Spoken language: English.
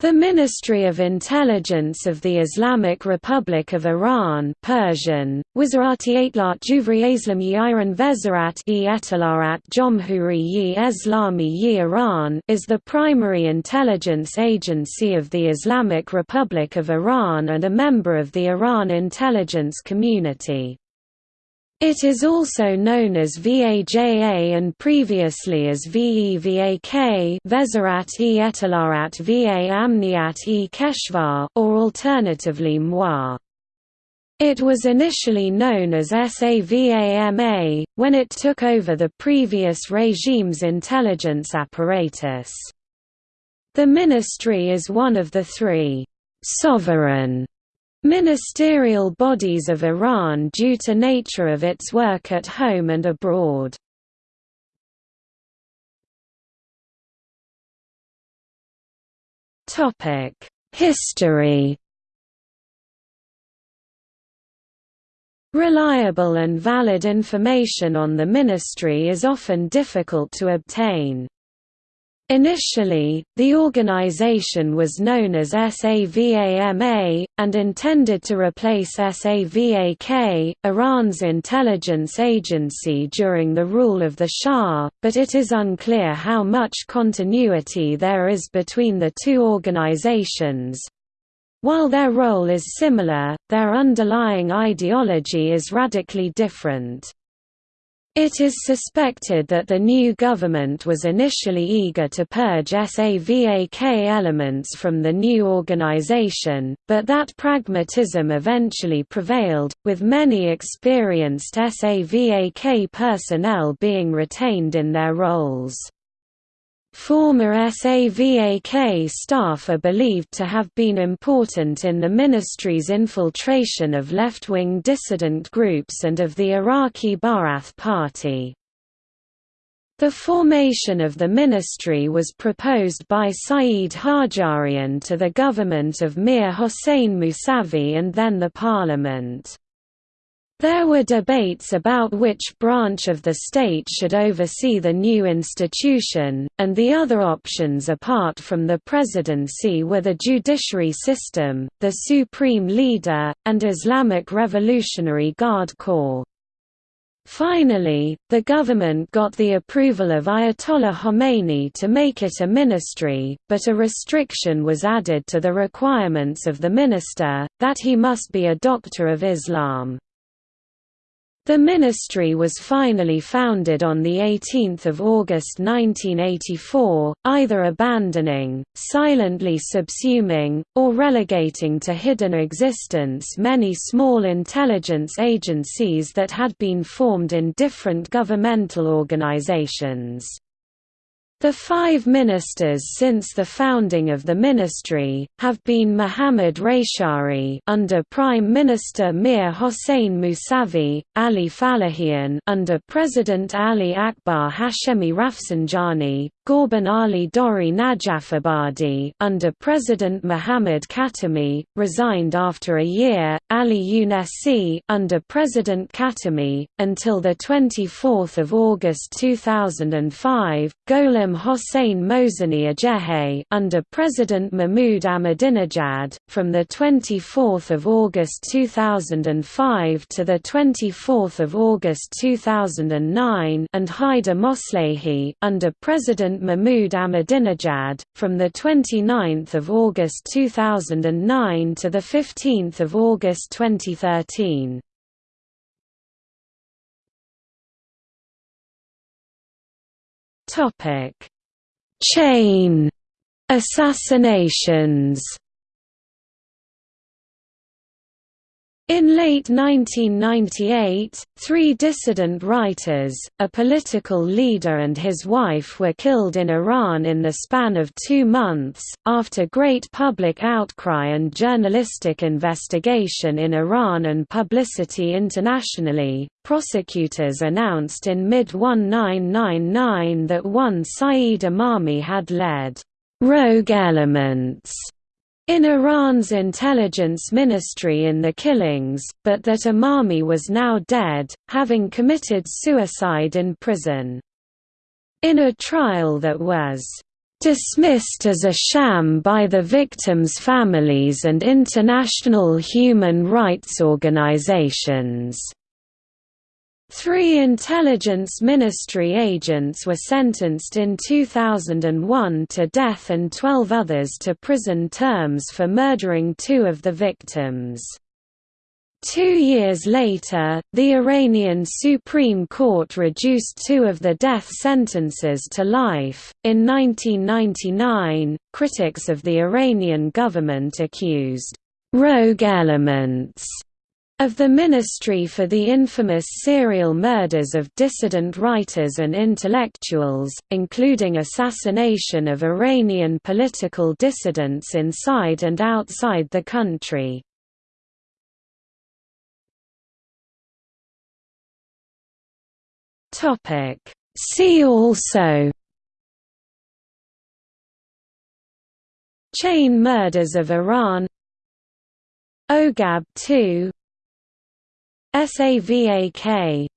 The Ministry of Intelligence of the Islamic Republic of Iran Persian, Iran is the primary intelligence agency of the Islamic Republic of Iran and a member of the Iran intelligence community. It is also known as VAJA and previously as VEVAK Vezarat-e Ettela'at Va Amniat-e Keshvar, or alternatively MWA. It was initially known as SAVAMA, when it took over the previous regime's intelligence apparatus. The ministry is one of the three «sovereign» Ministerial bodies of Iran due to nature of its work at home and abroad. History Reliable and valid information on the ministry is often difficult to obtain. Initially, the organization was known as SAVAMA, and intended to replace SAVAK, Iran's intelligence agency during the rule of the Shah, but it is unclear how much continuity there is between the two organizations. While their role is similar, their underlying ideology is radically different. It is suspected that the new government was initially eager to purge SAVAK elements from the new organization, but that pragmatism eventually prevailed, with many experienced SAVAK personnel being retained in their roles. Former SAVAK staff are believed to have been important in the ministry's infiltration of left-wing dissident groups and of the Iraqi Ba'ath Party. The formation of the ministry was proposed by Saeed Hajjarian to the government of Mir Hossein Mousavi and then the parliament. There were debates about which branch of the state should oversee the new institution, and the other options apart from the presidency were the judiciary system, the supreme leader, and Islamic Revolutionary Guard Corps. Finally, the government got the approval of Ayatollah Khomeini to make it a ministry, but a restriction was added to the requirements of the minister, that he must be a doctor of Islam. The ministry was finally founded on 18 August 1984, either abandoning, silently subsuming, or relegating to hidden existence many small intelligence agencies that had been formed in different governmental organizations. The five ministers since the founding of the ministry, have been Mohammad Reyshahri under Prime Minister Mir Hossein Mousavi, Ali Falahian under President Ali Akbar Hashemi Rafsanjani, Ghorban Ali Dori Najafabadi under President Mohammad Khatami, resigned after a year, Ali Younesi under President Khatami, until 24 August 2005, Gholam Hossein Mohseni-Ejei under President Mahmoud Ahmadinejad, from 24 August 2005 to 24 August 2009 and Haider Moslehi under President Mahmoud Ahmadinejad, from 29 August 2009 to 15 August 2013. Chain assassinations In late 1998, three dissident writers, a political leader and his wife were killed in Iran in the span of two months. After great public outcry and journalistic investigation in Iran and publicity internationally, prosecutors announced in mid-1999 that one Saeed Imami had led rogue elements in Iran's intelligence ministry in the killings, but that Imami was now dead, having committed suicide in prison. In a trial that was dismissed as a sham by the victims' families and international human rights organizations. Three intelligence ministry agents were sentenced in 2001 to death and 12 others to prison terms for murdering two of the victims. Two years later, the Iranian Supreme Court reduced two of the death sentences to life. In 1999, critics of the Iranian government accused rogue elements of the Ministry for the infamous serial murders of dissident writers and intellectuals, including assassination of Iranian political dissidents inside and outside the country. See also Chain murders of Iran Oghab 2 SAVAK